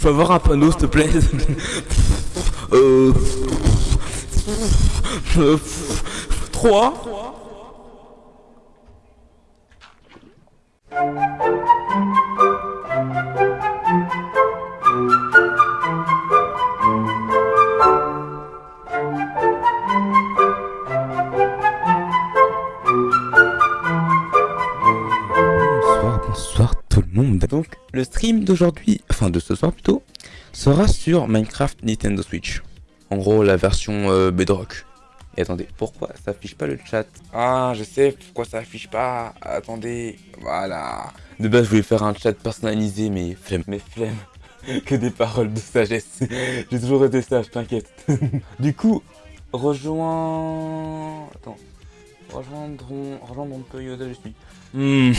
peux avoir un panneau, s'il te plaît Euh... 3 Donc, le stream d'aujourd'hui, enfin de ce soir plutôt, sera sur Minecraft Nintendo Switch. En gros, la version euh, Bedrock. Et attendez, pourquoi ça affiche pas le chat? Ah, je sais pourquoi ça affiche pas. Attendez, voilà. De base, je voulais faire un chat personnalisé, mais flemme, mais flemme. que des paroles de sagesse. J'ai toujours été sage, t'inquiète. du coup, rejoins... Attends. Un peu Yoda, je suis. Hmm,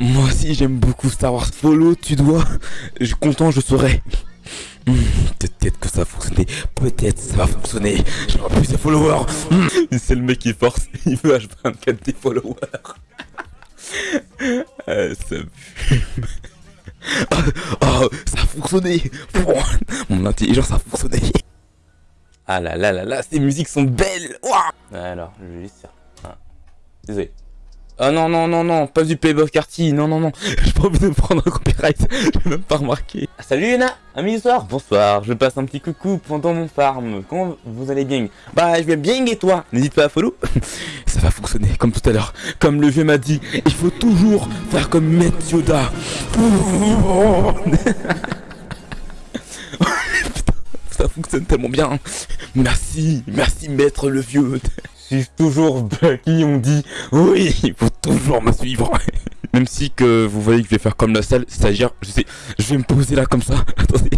moi aussi j'aime beaucoup Star Wars. Follow, tu dois. Je suis content, je serai. Hmm, peut-être que ça va fonctionner. Peut-être ça va fonctionner. J'aurai plus de followers. Hmm. C'est le mec qui force. Il veut H24 des followers. Euh, ça. Oh, oh, ça a fonctionné. Mon intelligence a fonctionné. Ah là là là là, ces musiques sont belles. Ouah Alors, je vais juste faire. Ah. Désolé. Ah non, non, non, non, pas du Playboy Carty, non, non, non, j'ai pas envie de prendre un copyright, j'ai même pas remarqué. Ah, salut Yuna, amis soir, bonsoir, je passe un petit coucou pendant mon farm, comment vous allez bien Bah, je vais bien et toi N'hésite pas à follow, ça va fonctionner comme tout à l'heure, comme le vieux m'a dit, il faut toujours faire comme Maître Yoda. Putain, ça fonctionne tellement bien, merci, merci Maître le vieux. Suis toujours Bucky, on dit oui, il faut toujours me suivre. Même si que vous voyez que je vais faire comme la salle, c'est-à-dire, je sais, je vais me poser là comme ça. Attendez,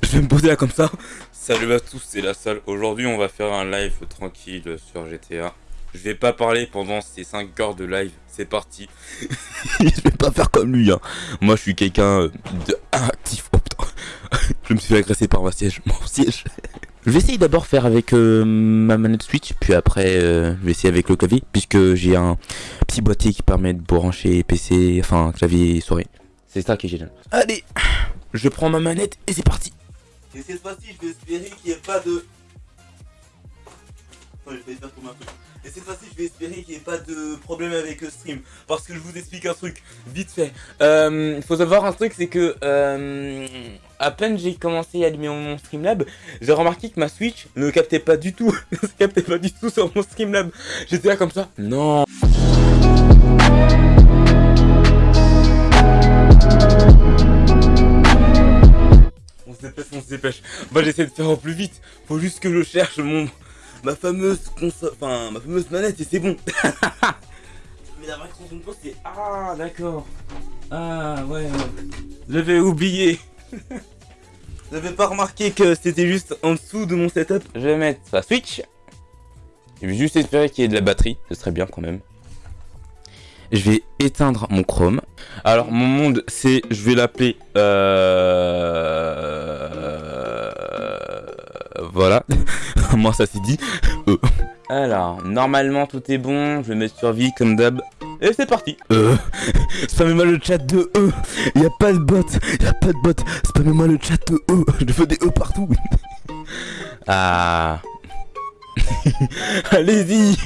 je vais me poser là comme ça. Salut à tous, c'est la salle. Aujourd'hui, on va faire un live tranquille sur GTA. Je vais pas parler pendant ces 5 heures de live. C'est parti. je vais pas faire comme lui. Hein. Moi, je suis quelqu'un euh, de actif. Oh putain. je me suis agressé par ma siège. Mon siège. Je vais essayer d'abord faire avec euh, ma manette Switch, puis après euh, je vais essayer avec le clavier, puisque j'ai un petit boîtier qui permet de brancher PC, enfin clavier souris. C'est ça qui est génial. Allez, je prends ma manette et c'est parti. Et cette fois-ci, je vais espérer qu'il n'y ait pas de... Un peu. Et cette fois-ci, je vais espérer qu'il n'y ait pas de problème avec le stream. Parce que je vous explique un truc, vite fait. Euh, faut savoir un truc, c'est que... Euh, à peine j'ai commencé à allumer mon Streamlab, j'ai remarqué que ma Switch ne captait pas du tout. ne captait pas du tout sur mon Streamlab. J'étais là comme ça. Non. On se dépêche, on se dépêche. Bah j'essaie de faire au plus vite. Faut juste que je cherche mon ma fameuse console, enfin ma fameuse manette et c'est bon. Mais la vraie console c'est ah d'accord. Ah ouais. J'avais oublié. J'avais pas remarqué que c'était juste en dessous de mon setup. Je vais mettre la Switch. Je vais juste espérer qu'il y ait de la batterie. Ce serait bien quand même. Je vais éteindre mon Chrome. Alors mon monde c'est, je vais l'appeler... Euh... Voilà. Moi ça c'est dit. Euh. Alors, normalement tout est bon. Je vais mettre sur vie comme d'hab. Et c'est parti Euh... Spammez-moi le chat de E Y'a pas de bot Y'a pas de bot Spammez-moi le chat de E Je veux des E partout Ah... Allez-y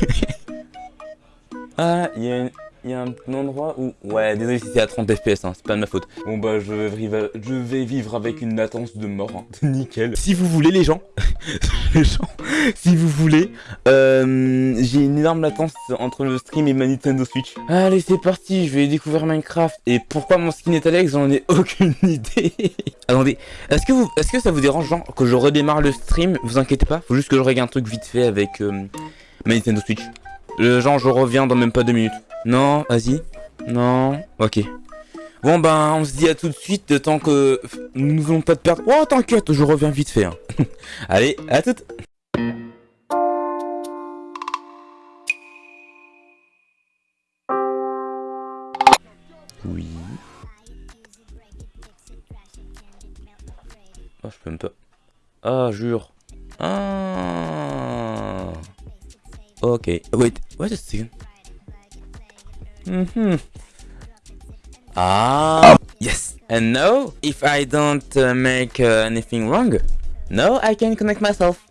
Ah, il y a une il y a un endroit où... Ouais, désolé si c'est à 30 fps, hein, c'est pas de ma faute. Bon bah, je vais vivre, je vais vivre avec une latence de mort, hein. nickel. Si vous voulez, les gens, les gens, si vous voulez, euh, j'ai une énorme latence entre le stream et ma Nintendo Switch. Allez, c'est parti, je vais découvrir Minecraft. Et pourquoi mon skin est Alex, j'en ai aucune idée. Attendez, est-ce que, vous, est -ce que ça vous dérange, genre, que je redémarre le stream? Vous inquiétez pas, faut juste que je règle un truc vite fait avec euh, ma Nintendo Switch. Le genre, je reviens dans même pas deux minutes. Non, vas-y. Non. Ok. Bon ben, on se dit à tout de suite, de temps que nous n'avons pas de perdre. Oh, t'inquiète, je reviens vite fait. Hein. Allez, à tout. Oui. Oh, je peux même pas. Ah, jure. Ah. Ok. Wait, what is this? Mm -hmm. Ah Yes And now, if I don't uh, make uh, anything wrong, now I can connect myself.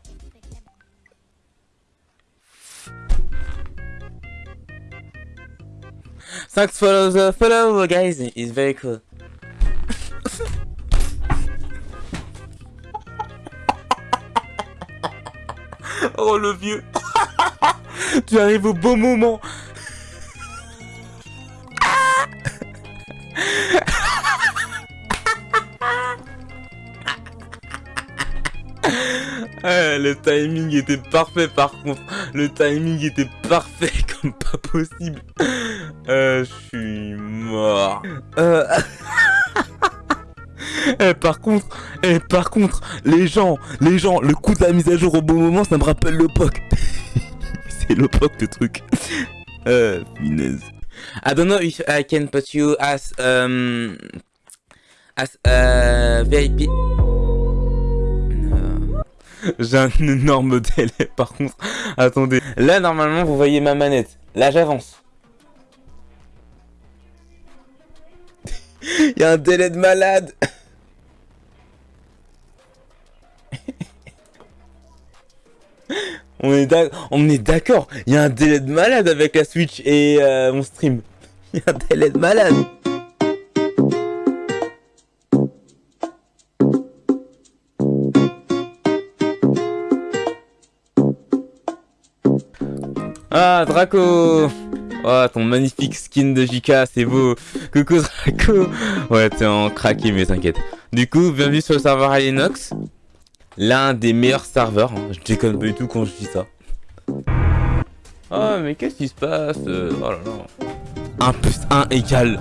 Thanks for the follow, guys. It's very cool. oh le vieux. tu arrives au bon moment. Le timing était parfait par contre. Le timing était parfait comme pas possible. Euh, je suis mort. Euh... eh, par contre, eh, par contre, les gens, les gens, le coup de la mise à jour au bon moment, ça me rappelle le. C'est le POC le truc. Euh, finesse. I don't know if I can put you as um as uh, VIP. J'ai un énorme délai par contre. Attendez. Là normalement vous voyez ma manette. Là j'avance. Il y a un délai de malade. on est d'accord. Il y a un délai de malade avec la Switch et euh, mon stream. Il y a un délai de malade. Ah, Draco Oh, ton magnifique skin de JK, c'est beau Coucou Draco Ouais, t'es en craqué, mais t'inquiète. Du coup, bienvenue sur le serveur Alienox. L'un des meilleurs serveurs. Hein. Je déconne pas du tout quand je dis ça. Oh, mais qu'est-ce qui se passe euh, Oh là là. 1 plus 1 égale...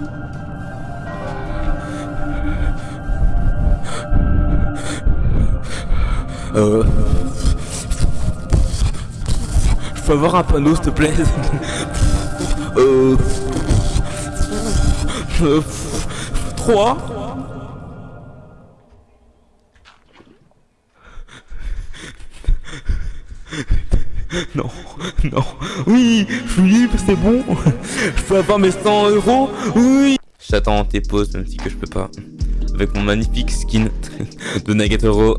Euh... Peux avoir un panneau, s'il te plaît Euh... 3 Non, non, oui, je suis libre, c'est bon. Je peux avoir mes 100 euros, oui. J'attends tes pauses, même si que je peux pas. Avec mon magnifique skin de Nagatoro.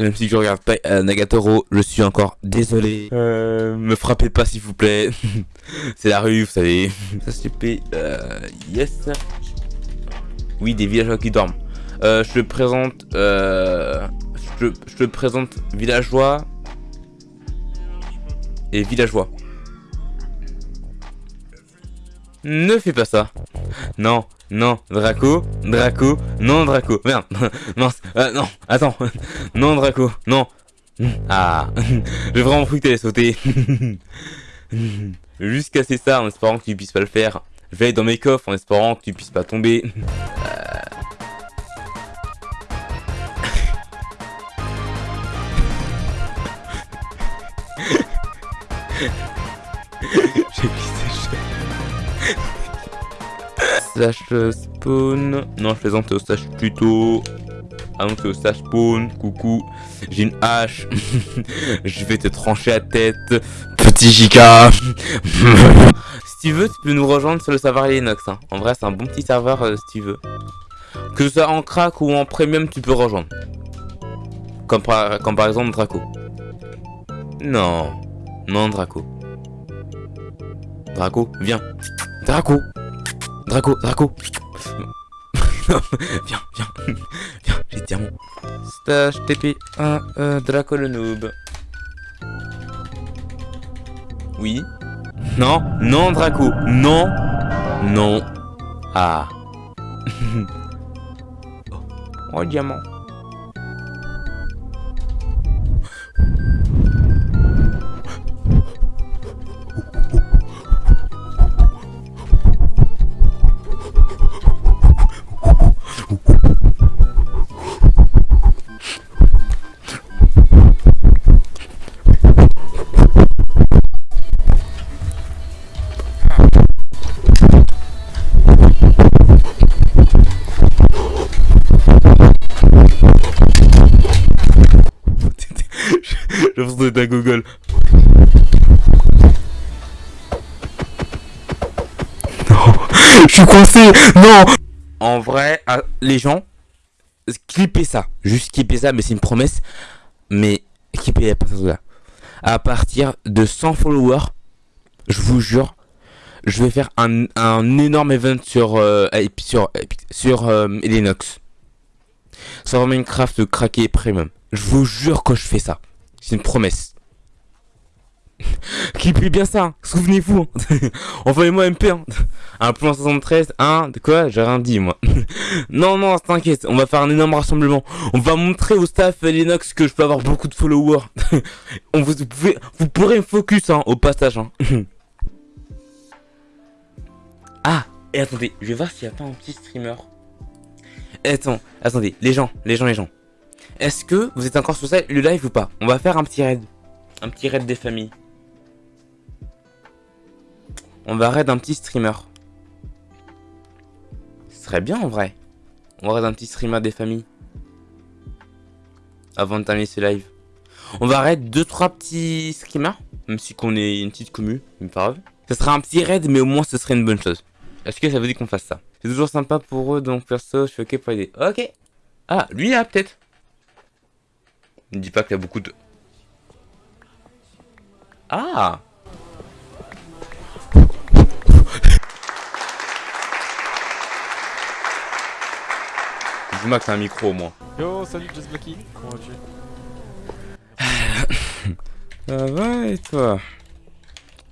Même si je regarde pas euh, Nagatoro, je suis encore désolé. Euh, me frappez pas s'il vous plaît. c'est la rue, vous savez. Ça c'est euh, yes. Oui, des villageois qui dorment. Euh, je te présente... Euh, je, je te présente villageois et villageois. Ne fais pas ça. Non, non, Draco, Draco, non, Draco. Merde, mince, euh, non, attends. Non, Draco, non. Ah, j'ai vraiment cru que t'allais sauter. Juste casser ça en espérant que tu puisses pas le faire. Je vais dans mes coffres en espérant que tu puisses pas tomber. Slash spawn. Non, je plaisante au slash plutôt. Ah non, c'est au slash spawn. Coucou. J'ai une hache. je vais te trancher la tête. Petit Jika. si tu veux, tu peux nous rejoindre sur le serveur Linux. Hein. En vrai, c'est un bon petit serveur euh, si tu veux. Que ce soit en crack ou en premium, tu peux rejoindre. Comme par exemple Draco. Non. Non, Draco. Draco, viens. Draco. Draco, Draco. viens, viens. Viens, j'ai diamant. Stage TP 1, euh, Draco le noob. Oui. Non, non, Draco. Non. Non. Ah. oh, diamant. je suis coincé. Non. En vrai, ah, les gens, clippez ça. Juste clippez ça, mais c'est une promesse. Mais clippez pas ça. À partir de 100 followers, je vous jure, je vais faire un, un énorme event sur euh, euh, Linux. Sur Minecraft craqué premium. Je vous jure que je fais ça. C'est une promesse. Clippez bien ça, hein. souvenez-vous. Hein. Envoyez-moi MP. Hein. Un plan 73, un, de quoi? J'ai rien dit moi. non, non, t'inquiète, on va faire un énorme rassemblement. On va montrer au staff Linux que je peux avoir beaucoup de followers. on vous, pouvez, vous pourrez me focus hein, au passage. Hein. ah, et attendez, je vais voir s'il n'y a pas un petit streamer. Et attends, attendez, les gens, les gens, les gens. Est-ce que vous êtes encore sur ça, le live ou pas? On va faire un petit raid. Un petit raid des familles. On va raid un petit streamer. Ce serait bien en vrai. On va raid un petit streamer des familles. Avant de terminer ce live. On va raid 2-3 petits streamers. Même si qu'on est une petite commu, pas grave. Ce sera un petit raid, mais au moins ce serait une bonne chose. Est-ce que ça veut dire qu'on fasse ça? C'est toujours sympa pour eux, donc perso, je suis ok pour aider. Ok. Ah, lui là, peut-être. Ne dis pas qu'il y a beaucoup de... Ah Dis-moi que t'as un micro au moins. Yo, salut Just Blacky, comment vas-tu? Ça va et toi?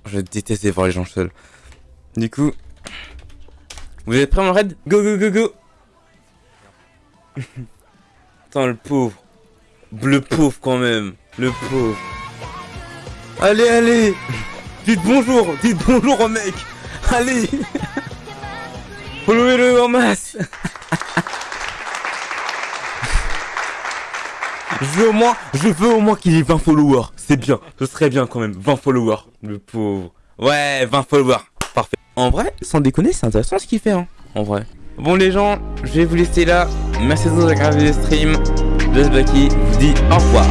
Je déteste voir les gens seuls. Du coup, vous êtes prêts mon raid? Go go go go Attends le pauvre. Le pauvre quand même. Le pauvre. Allez allez Dites bonjour Dites bonjour au mec Allez Followez-le en masse Je veux au moins, je veux au moins qu'il ait 20 followers. C'est bien, ce serait bien quand même. 20 followers, le pauvre. Ouais, 20 followers. Parfait. En vrai, sans déconner, c'est intéressant ce qu'il fait, hein. En vrai. Bon les gens, je vais vous laisser là. Merci de avoir regardé le stream. Bucky vous dit au revoir.